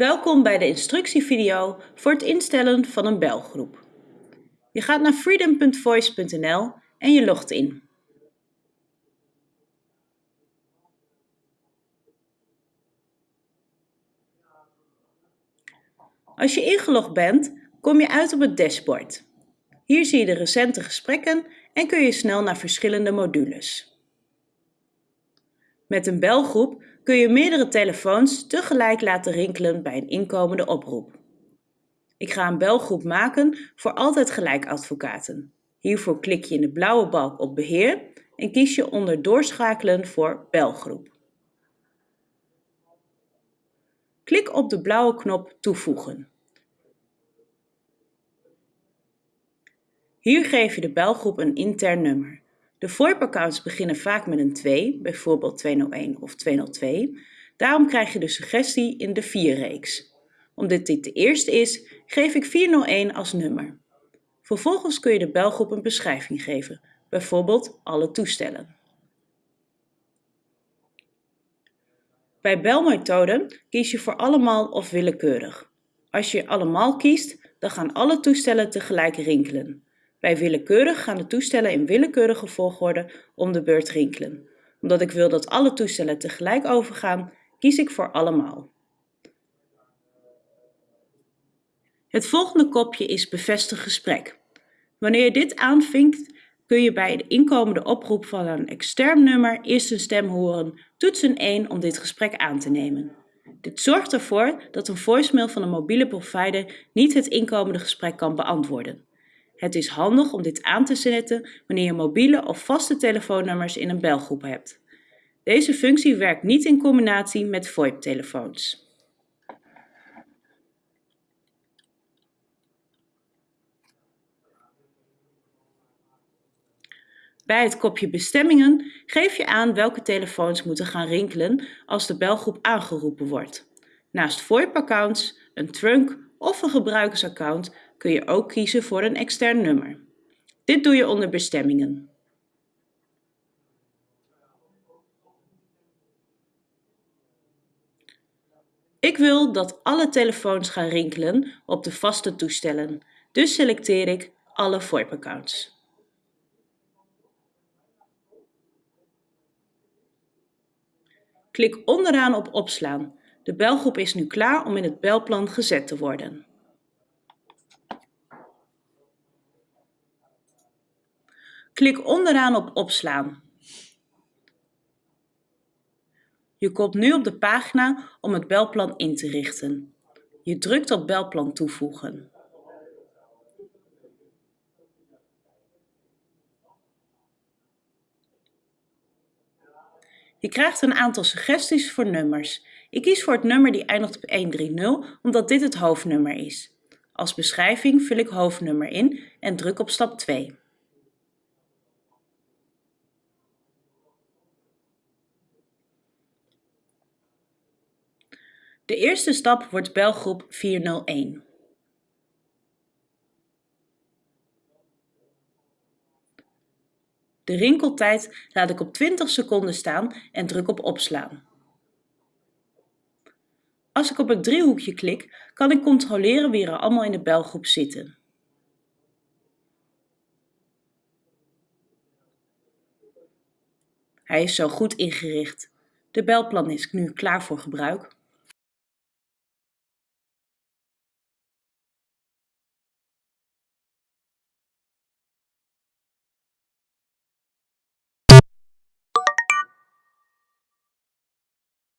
Welkom bij de instructievideo voor het instellen van een belgroep. Je gaat naar freedom.voice.nl en je logt in. Als je ingelogd bent, kom je uit op het dashboard. Hier zie je de recente gesprekken en kun je snel naar verschillende modules. Met een belgroep kun je meerdere telefoons tegelijk laten rinkelen bij een inkomende oproep. Ik ga een belgroep maken voor Altijd Gelijk advocaten. Hiervoor klik je in de blauwe balk op Beheer en kies je onder Doorschakelen voor Belgroep. Klik op de blauwe knop Toevoegen. Hier geef je de belgroep een intern nummer. De VoIP-accounts beginnen vaak met een 2, bijvoorbeeld 201 of 202. Daarom krijg je de suggestie in de 4-reeks. Omdat dit de eerste is, geef ik 401 als nummer. Vervolgens kun je de belgroep een beschrijving geven, bijvoorbeeld alle toestellen. Bij belmethode kies je voor allemaal of willekeurig. Als je allemaal kiest, dan gaan alle toestellen tegelijk rinkelen. Bij willekeurig gaan de toestellen in willekeurige volgorde om de beurt rinkelen. Omdat ik wil dat alle toestellen tegelijk overgaan, kies ik voor allemaal. Het volgende kopje is bevestig gesprek. Wanneer je dit aanvinkt, kun je bij de inkomende oproep van een extern nummer eerst een stem horen, toetsen 1 om dit gesprek aan te nemen. Dit zorgt ervoor dat een voicemail van een mobiele provider niet het inkomende gesprek kan beantwoorden. Het is handig om dit aan te zetten wanneer je mobiele of vaste telefoonnummers in een belgroep hebt. Deze functie werkt niet in combinatie met VoIP-telefoons. Bij het kopje bestemmingen geef je aan welke telefoons moeten gaan rinkelen als de belgroep aangeroepen wordt. Naast VoIP-accounts, een trunk of een gebruikersaccount kun je ook kiezen voor een extern nummer. Dit doe je onder bestemmingen. Ik wil dat alle telefoons gaan rinkelen op de vaste toestellen, dus selecteer ik alle VoIP-accounts. Klik onderaan op opslaan. De belgroep is nu klaar om in het belplan gezet te worden. Klik onderaan op opslaan. Je komt nu op de pagina om het belplan in te richten. Je drukt op belplan toevoegen. Je krijgt een aantal suggesties voor nummers. Ik kies voor het nummer die eindigt op 130 omdat dit het hoofdnummer is. Als beschrijving vul ik hoofdnummer in en druk op stap 2. De eerste stap wordt belgroep 401. De rinkeltijd laat ik op 20 seconden staan en druk op opslaan. Als ik op het driehoekje klik, kan ik controleren wie er allemaal in de belgroep zitten. Hij is zo goed ingericht. De belplan is nu klaar voor gebruik.